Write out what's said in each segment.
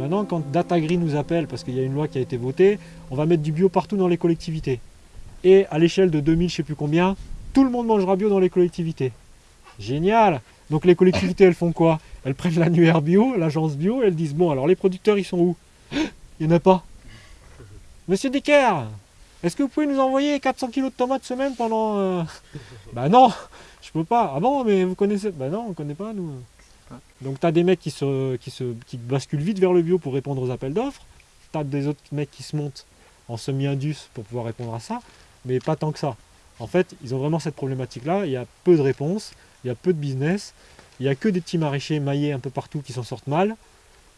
Maintenant, quand Datagri nous appelle, parce qu'il y a une loi qui a été votée, on va mettre du bio partout dans les collectivités. Et à l'échelle de 2000, je ne sais plus combien, tout le monde mangera bio dans les collectivités. Génial Donc les collectivités, elles font quoi? Elles prennent l'annuaire bio, l'agence bio, elles disent, bon, alors les producteurs, ils sont où? Il n'y en a pas. Monsieur Dicker, est-ce que vous pouvez nous envoyer 400 kilos de tomates semaine pendant... Euh... Bah non, je peux pas. Ah bon, mais vous connaissez... Bah non, on ne connaît pas, nous. Donc tu as des mecs qui, se, qui, se, qui basculent vite vers le bio pour répondre aux appels d'offres. Tu as des autres mecs qui se montent en semi-indus pour pouvoir répondre à ça, mais pas tant que ça. En fait, ils ont vraiment cette problématique-là. Il y a peu de réponses, il y a peu de business, il n'y a que des petits maraîchers maillés un peu partout qui s'en sortent mal.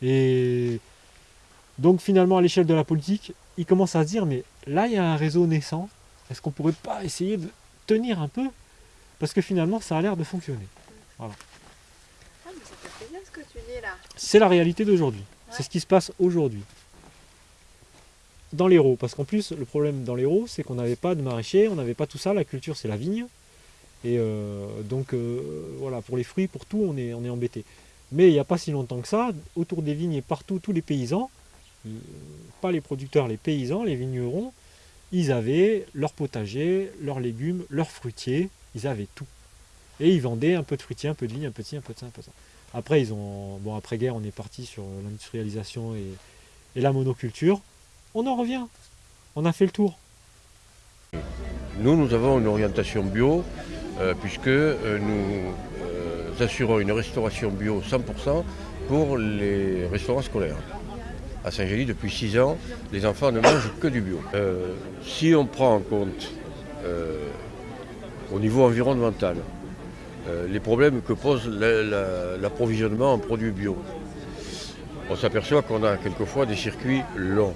Et donc finalement, à l'échelle de la politique, ils commencent à se dire, mais là, il y a un réseau naissant. Est-ce qu'on pourrait pas essayer de tenir un peu? Parce que finalement, ça a l'air de fonctionner. Voilà. C'est la réalité d'aujourd'hui. C'est ce qui se passe aujourd'hui. Dans l'Hérault, parce qu'en plus, le problème dans l'Hérault, c'est qu'on n'avait pas de maraîchers, on n'avait pas tout ça, la culture c'est la vigne. Et euh, donc euh, voilà, pour les fruits, pour tout, on est, on est embêté. Mais il n'y a pas si longtemps que ça, autour des vignes et partout, tous les paysans, euh, pas les producteurs, les paysans, les vignerons, ils avaient leur potager, leurs légumes, leurs fruitiers, ils avaient tout. Et ils vendaient un peu de fruitiers, un peu de vigne, un peu de ci, un peu de ça, un peu de ça. Après, ils ont, bon, après-guerre, on est parti sur l'industrialisation et, la monoculture. On en revient. On a fait le tour. Nous, nous avons une orientation bio, euh, puisque euh, nous euh, assurons une restauration bio 100% pour les restaurants scolaires. À Saint-Gély, depuis 6 ans, les enfants ne mangent que du bio. si on prend en compte au niveau environnemental, euh, les problèmes que pose l'approvisionnement en produits bio. On s'aperçoit qu'on a quelquefois des circuits longs.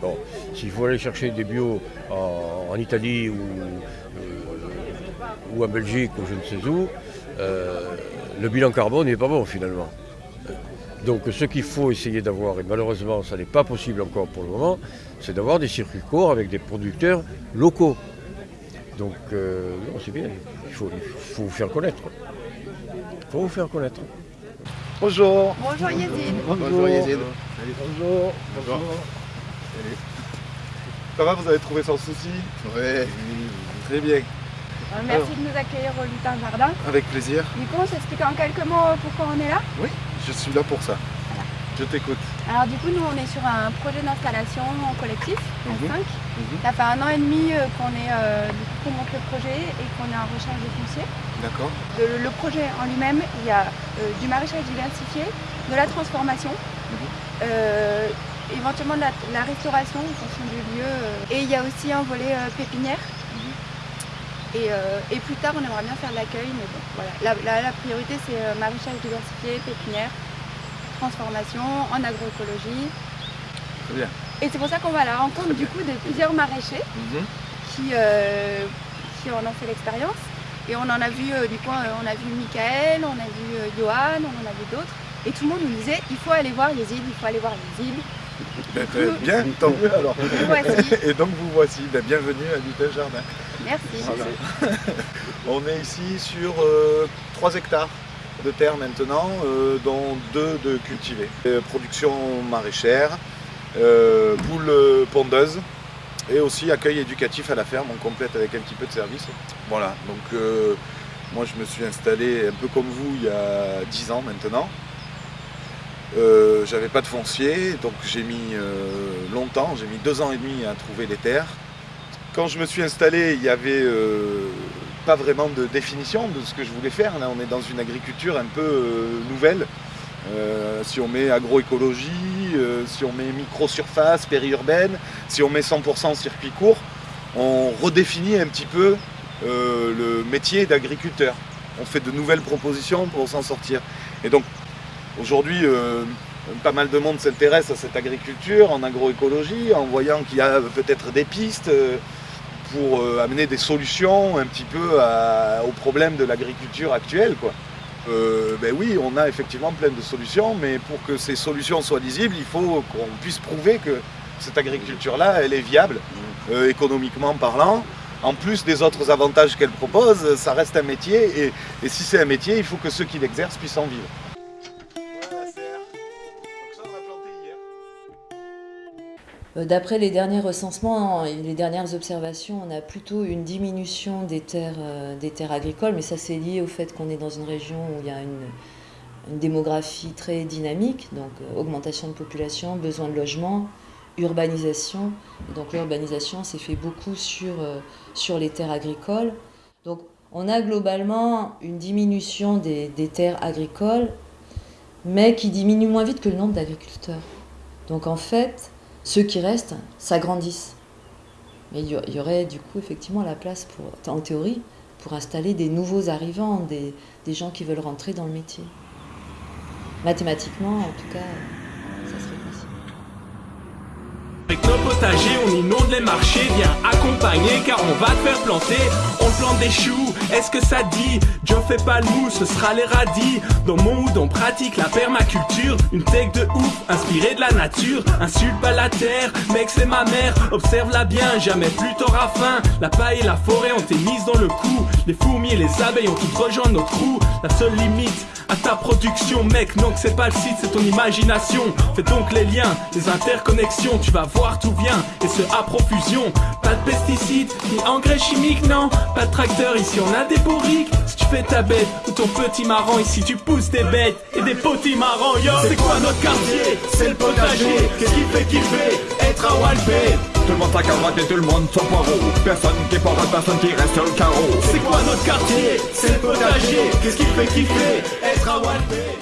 Bon, s'il faut aller chercher des bio en, Italie ou, euh, ou, en Belgique ou je ne sais où, euh, le bilan carbone n'est pas bon finalement. Donc ce qu'il faut essayer d'avoir, et malheureusement ça n'est pas possible encore pour le moment, c'est d'avoir des circuits courts avec des producteurs locaux. Donc, euh, c'est bien, il faut, vous faire connaître. Il faut vous faire connaître. Bonjour. Bonjour Yézid. Bonjour Yézid. Bonjour. Bonjour. Ça va, vous avez trouvé sans souci? Oui. Très bien. Euh, merci de nous accueillir au Lutin Jardin. Avec plaisir. Du coup, on s'explique en quelques mots pourquoi on est là? Oui, je suis là pour ça. Je t'écoute. Alors du coup, nous, on est sur un projet d'installation en collectif, en 5. Mhm. Mhm. Ça fait un an et demi euh, qu'on est euh, qu'on monte le projet et qu'on est en recherche de foncier. D'accord. Le, projet en lui-même, il y a euh, du maraîchage diversifié, de la transformation, mhm. éventuellement de la, restauration en fonction du lieu. et il y a aussi un volet pépinière. Et, plus tard, on aimerait bien faire de l'accueil, mais bon, voilà. La, la priorité, c'est maraîchage diversifié, pépinière transformation, en agroécologie. Très bien. Et c'est pour ça qu'on va à la rencontre du coup de plusieurs maraîchers mhm. qui, euh, qui en ont fait l'expérience. Et on en a vu, euh, du coup, euh, on a vu Michael, on a vu Johan, on en a vu d'autres. Et tout le monde nous disait, il faut aller voir les îles, il faut aller voir les îles. Ben, bien, tant mieux alors. Et donc vous voici, ben, bienvenue à Lutin Jardin. Merci. on est ici sur 3 hectares de terre maintenant, euh, dont deux de cultivés. Euh, production maraîchère, euh, poules pondeuses et aussi accueil éducatif à la ferme, on complète avec un petit peu de service. Voilà, donc moi je me suis installé un peu comme vous il y a 10 ans maintenant. J'avais pas de foncier, donc j'ai mis longtemps, j'ai mis deux ans et demi à trouver les terres. Quand je me suis installé, il y avait pas vraiment de définition de ce que je voulais faire. Là, on est dans une agriculture un peu euh, nouvelle. Euh, si on met agroécologie, euh, si on met micro-surface, périurbaine, si on met 100% circuit court, on redéfinit un petit peu le métier d'agriculteur. On fait de nouvelles propositions pour s'en sortir. Et donc, aujourd'hui, pas mal de monde s'intéresse à cette agriculture en agroécologie, en voyant qu'il y a peut-être des pistes, pour euh, amener des solutions un petit peu aux problèmes de l'agriculture actuelle. Quoi. Euh, ben oui, on a effectivement plein de solutions, mais pour que ces solutions soient lisibles, il faut qu'on puisse prouver que cette agriculture-là, elle est viable, euh, économiquement parlant. En plus des autres avantages qu'elle propose, ça reste un métier, et, et si c'est un métier, il faut que ceux qui l'exercent puissent en vivre. D'après les derniers recensements et les dernières observations, on a plutôt une diminution des terres, euh, des terres agricoles, mais ça c'est lié au fait qu'on est dans une région où il y a une, démographie très dynamique, donc euh, augmentation de population, besoin de logement, urbanisation. donc l'urbanisation s'est fait beaucoup sur, sur les terres agricoles. Donc on a globalement une diminution des, des terres agricoles, mais qui diminue moins vite que le nombre d'agriculteurs. Donc en fait, ceux qui restent s'agrandissent. Mais il y aurait du coup effectivement la place, pour, en théorie, pour installer des nouveaux arrivants, des, gens qui veulent rentrer dans le métier. Mathématiquement, en tout cas, ça serait possible. Avec on inonde les marchés, car on va te faire planter. On plante des choux, est-ce que ça dit? Joe fais pas le mou, ce sera les radis. Dans mon mood, on pratique la permaculture. Une tech de ouf, inspirée de la nature. Insulte pas la terre, mec c'est ma mère. Observe-la bien, jamais plus t'auras faim. La paille et la forêt ont été mises dans le coup. Les fourmis et les abeilles ont tout rejoint notre trou. La seule limite à ta production, mec, non que c'est pas le site, c'est ton imagination. Fais donc les liens, les interconnexions, tu vas voir tout vient et ce à profusion. Pas de pesticides ni engrais chimiques, non. Pas de tracteur, ici on a des bourriques. Si tu fais ta bête ou ton petit marrant, ici tu pousses des bêtes et des petits marrants, yo. C'est quoi notre quartier? C'est le potager. Qu'est-ce qui fait kiffer Être à Walpé. Tout le monde sa carotte et tout le monde son poireau Personne qui porte, personne qui reste sur le carreau. C'est quoi notre quartier? C'est le potager. Qu'est-ce qui fait kiffer Être à Walpé